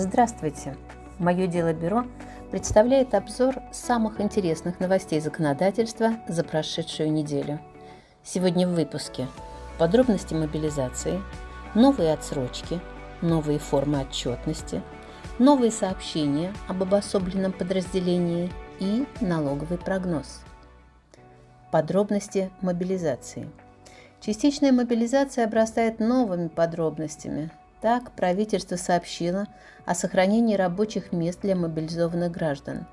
Здравствуйте! Мое дело бюро представляет обзор самых интересных новостей законодательства за прошедшую неделю. Сегодня в выпуске подробности мобилизации, новые отсрочки, новые формы отчетности, новые сообщения об обособленном подразделении и налоговый прогноз. Подробности мобилизации. Частичная мобилизация обрастает новыми подробностями, так, правительство сообщило о сохранении рабочих мест для мобилизованных граждан.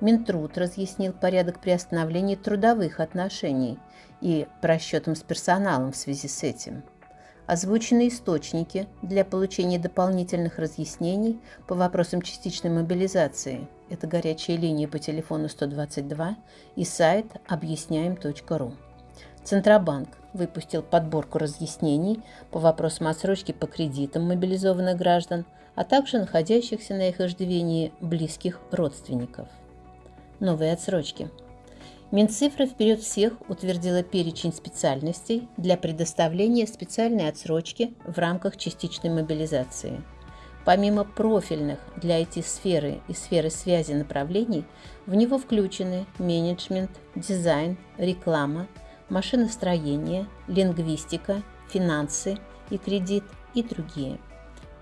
Минтруд разъяснил порядок приостановления трудовых отношений и просчетом с персоналом в связи с этим. Озвучены источники для получения дополнительных разъяснений по вопросам частичной мобилизации. Это горячая линия по телефону 122 и сайт объясняем.ру. Центробанк выпустил подборку разъяснений по вопросам отсрочки по кредитам мобилизованных граждан, а также находящихся на их иждивении близких родственников. Новые отсрочки. Минцифра вперед всех утвердила перечень специальностей для предоставления специальной отсрочки в рамках частичной мобилизации. Помимо профильных для IT-сферы и сферы связи направлений, в него включены менеджмент, дизайн, реклама, машиностроение, лингвистика, финансы и кредит и другие.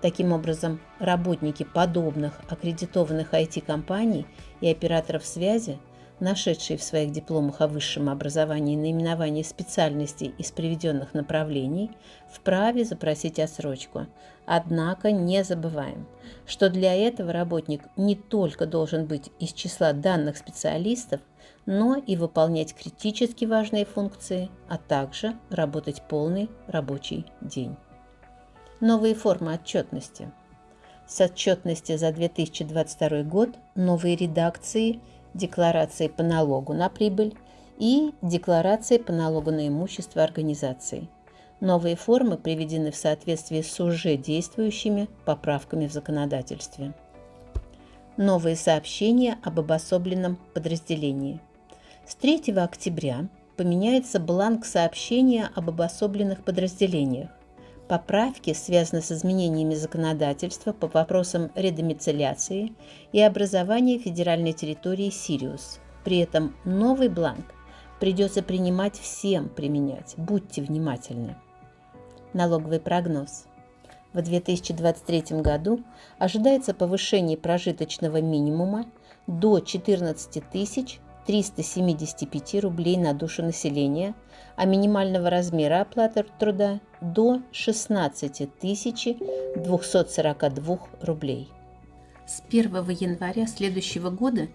Таким образом, работники подобных аккредитованных IT-компаний и операторов связи, нашедшие в своих дипломах о высшем образовании наименование специальностей из приведенных направлений, вправе запросить отсрочку. Однако не забываем, что для этого работник не только должен быть из числа данных специалистов, но и выполнять критически важные функции, а также работать полный рабочий день. Новые формы отчетности. С отчетности за 2022 год новые редакции декларации по налогу на прибыль и декларации по налогу на имущество организаций. Новые формы приведены в соответствии с уже действующими поправками в законодательстве. Новые сообщения об обособленном подразделении – с 3 октября поменяется бланк сообщения об обособленных подразделениях. Поправки связаны с изменениями законодательства по вопросам редомицеляции и образования федеральной территории Сириус. При этом новый бланк придется принимать всем применять. Будьте внимательны. Налоговый прогноз. В 2023 году ожидается повышение прожиточного минимума до 14 тысяч 375 рублей на душу населения, а минимального размера оплаты труда до 16 242 рублей. С 1 января следующего года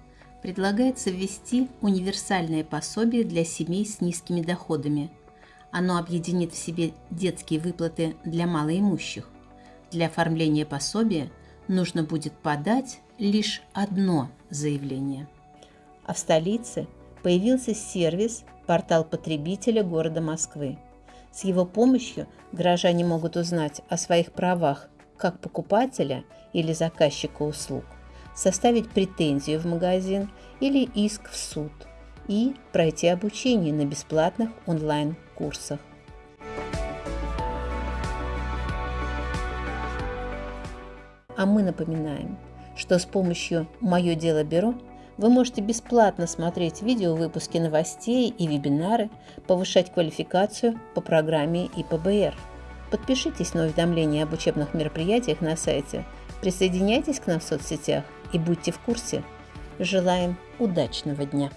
предлагается ввести универсальное пособие для семей с низкими доходами. Оно объединит в себе детские выплаты для малоимущих. Для оформления пособия нужно будет подать лишь одно заявление – а в столице появился сервис «Портал потребителя города Москвы». С его помощью горожане могут узнать о своих правах как покупателя или заказчика услуг, составить претензию в магазин или иск в суд и пройти обучение на бесплатных онлайн-курсах. А мы напоминаем, что с помощью «Мое дело бюро» Вы можете бесплатно смотреть видео выпуски новостей и вебинары, повышать квалификацию по программе ИПБР. Подпишитесь на уведомления об учебных мероприятиях на сайте, присоединяйтесь к нам в соцсетях и будьте в курсе. Желаем удачного дня!